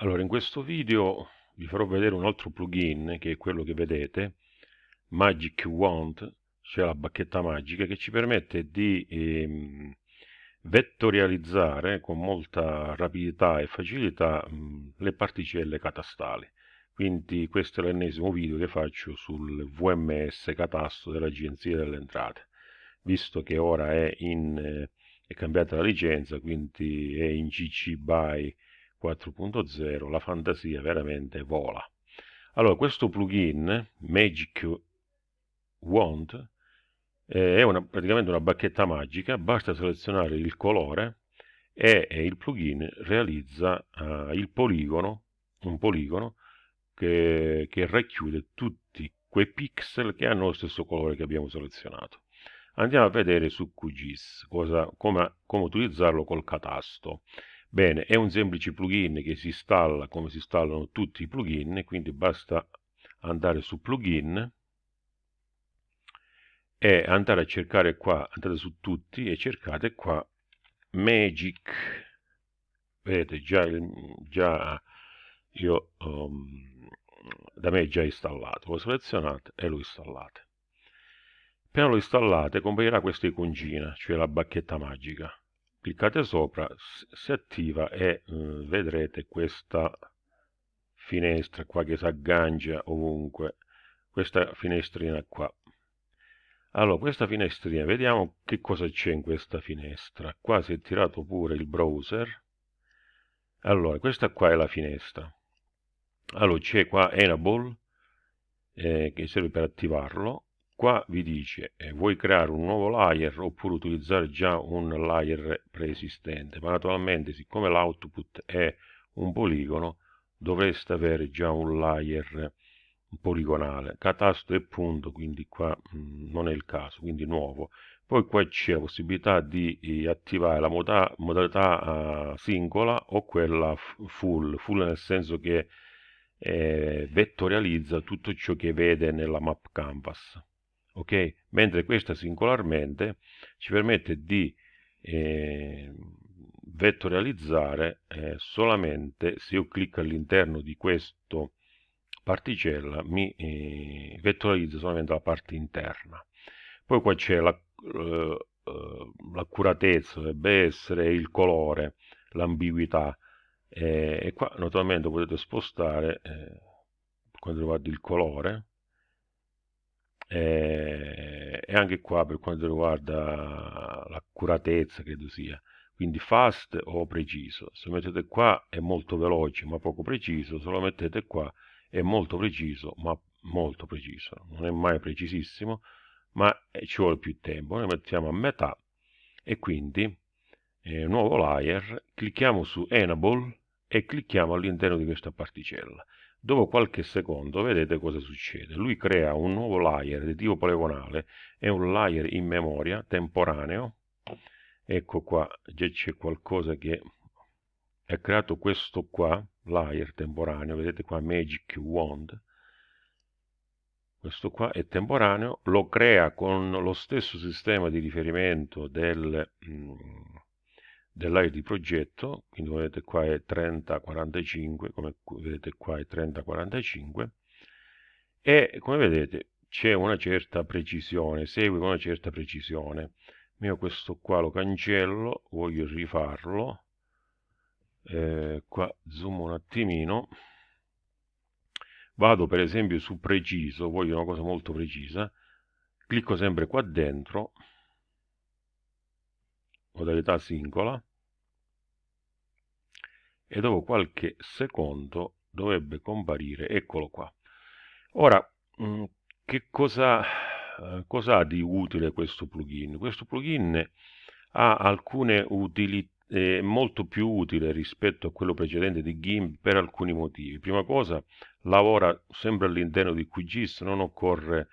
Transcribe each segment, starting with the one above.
Allora, in questo video vi farò vedere un altro plugin che è quello che vedete, Magic Wand, cioè la bacchetta magica, che ci permette di ehm, vettorializzare con molta rapidità e facilità mh, le particelle catastali. Quindi questo è l'ennesimo video che faccio sul VMS catasto dell'Agenzia delle Entrate, visto che ora è, in, eh, è cambiata la licenza, quindi è in CC BY 4.0 la fantasia veramente vola. Allora, questo plugin, Magic Wand, eh, è una, praticamente una bacchetta magica, basta selezionare il colore e, e il plugin realizza uh, il poligono, un poligono che, che racchiude tutti quei pixel che hanno lo stesso colore che abbiamo selezionato. Andiamo a vedere su QGIS cosa, come, come utilizzarlo col catasto. Bene, è un semplice plugin che si installa come si installano tutti i plugin, quindi basta andare su plugin e andare a cercare qua, andate su tutti e cercate qua Magic. Vedete, già, già io um, da me è già installato. Lo selezionate e lo installate. Appena lo installate comparirà questa iconcina, cioè la bacchetta magica cliccate sopra si attiva e eh, vedrete questa finestra qua che si aggancia ovunque. Questa finestrina qua. Allora questa finestrina vediamo che cosa c'è in questa finestra. Qua si è tirato pure il browser. Allora questa qua è la finestra. Allora c'è qua enable eh, che serve per attivarlo qua vi dice eh, vuoi creare un nuovo layer oppure utilizzare già un layer preesistente? Ma naturalmente siccome l'output è un poligono dovreste avere già un layer poligonale. Catasto e punto quindi qua mh, mm, non è il caso quindi nuovo. Poi qua c'è la possibilità di eh, attivare la moda modalità uh, singola o quella full. Full nel senso che eh, vettorializza tutto ciò che vede nella map canvas ok? Mentre questa singolarmente ci permette di eh, vettorializzare eh, solamente se io clicco all'interno di questo particella mi eh, vettorializza solamente la parte interna. Poi qua c'è l'accuratezza, la, uh, dovrebbe essere il colore, l'ambiguità eh, e qua naturalmente potete spostare eh, quando riguarda il colore e, e anche qua per quanto riguarda l'accuratezza credo sia. Quindi fast o preciso? Se mettete qua è molto veloce ma poco preciso. Se lo mettete qua è molto preciso ma molto preciso. Non è mai precisissimo ma ci vuole più tempo. Noi mettiamo a metà e quindi eh, nuovo layer clicchiamo su enable e clicchiamo all'interno di questa particella Dopo qualche secondo vedete cosa succede. Lui crea un nuovo layer di tipo poligonale e un layer in memoria temporaneo. Ecco qua, già c'è qualcosa che è creato questo qua, layer temporaneo, vedete qua Magic Wand. Questo qua è temporaneo, lo crea con lo stesso sistema di riferimento del... Mm, dell'area di progetto, quindi come vedete qua è 3045, come vedete qua è 3045, e come vedete c'è una certa precisione, segue con una certa precisione. Io questo qua lo cancello, voglio rifarlo, eh, qua zoom un attimino, vado per esempio su preciso, voglio una cosa molto precisa, clicco sempre qua dentro, modalità singola e dopo qualche secondo dovrebbe comparire eccolo qua ora mm, che cosa, eh, cosa ha di utile questo plugin questo plugin ha alcune utilità è molto più utile rispetto a quello precedente di GIMP per alcuni motivi. Prima cosa, lavora sempre all'interno di QGIS, non occorre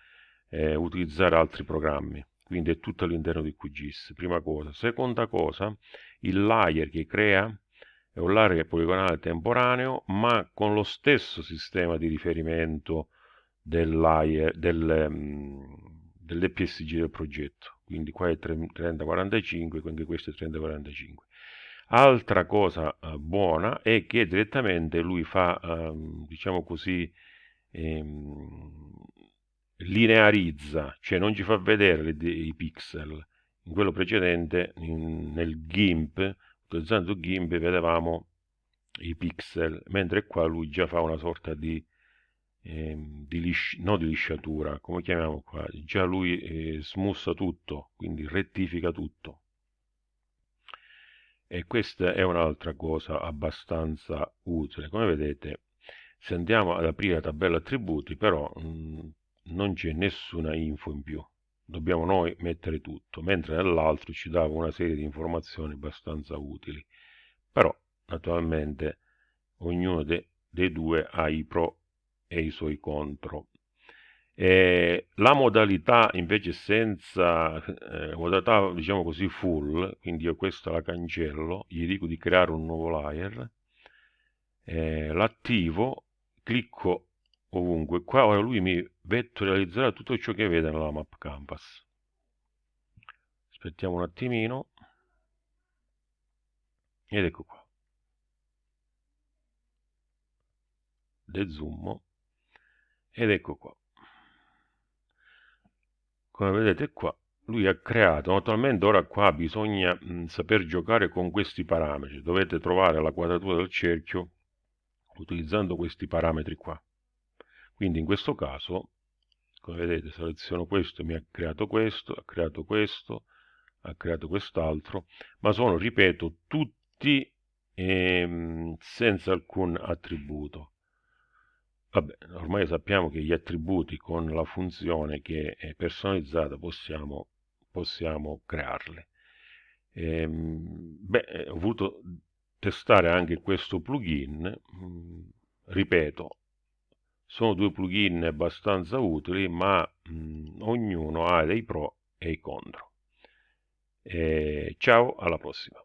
eh, utilizzare altri programmi quindi è tutto all'interno di QGIS, prima cosa. Seconda cosa, il layer che crea è un layer poligonale temporaneo, ma con lo stesso sistema di riferimento del um, dell'EPSG del progetto. Quindi qua è 3045, quindi questo è 3045. Altra cosa eh, buona è che direttamente lui fa, ehm, diciamo così, ehm, linearizza, cioè non ci fa vedere i pixel. In quello precedente, nel GIMP, utilizzando GIMP, vedevamo i pixel, mentre qua lui già fa una sorta di, ehm, di lisci, no di lisciatura, come chiamiamo qua, già lui eh, smussa tutto, quindi rettifica tutto. E questa è un'altra cosa abbastanza utile. Come vedete, se andiamo ad aprire la tabella attributi, però mh, mm, non c'è nessuna info in più. Dobbiamo noi mettere tutto, mentre nell'altro ci dava una serie di informazioni abbastanza utili. Però, naturalmente, ognuno de dei due ha i pro e i suoi contro. E la modalità invece senza eh, modalità diciamo così full, quindi io questa la cancello, gli dico di creare un nuovo layer, eh, l'attivo, clicco ovunque, qua ora lui mi vettorializzerà tutto ciò che vede nella map canvas. Aspettiamo un attimino, ed ecco qua. Dezoom, ed ecco qua. Come vedete qua lui ha creato naturalmente ora qua bisogna mh, saper giocare con questi parametri. Dovete trovare la quadratura del cerchio utilizzando questi parametri qua quindi in questo caso come vedete seleziono questo mi ha creato questo ha creato questo ha creato quest'altro ma sono ripeto tutti ehm, senza alcun attributo Vabbè, ormai sappiamo che gli attributi con la funzione che è personalizzata possiamo, possiamo crearli. Ehm, beh, ho voluto testare anche questo plugin, mm, ripeto, sono due plugin abbastanza utili, ma mh, mm, ognuno ha dei pro e i contro. E ciao, alla prossima.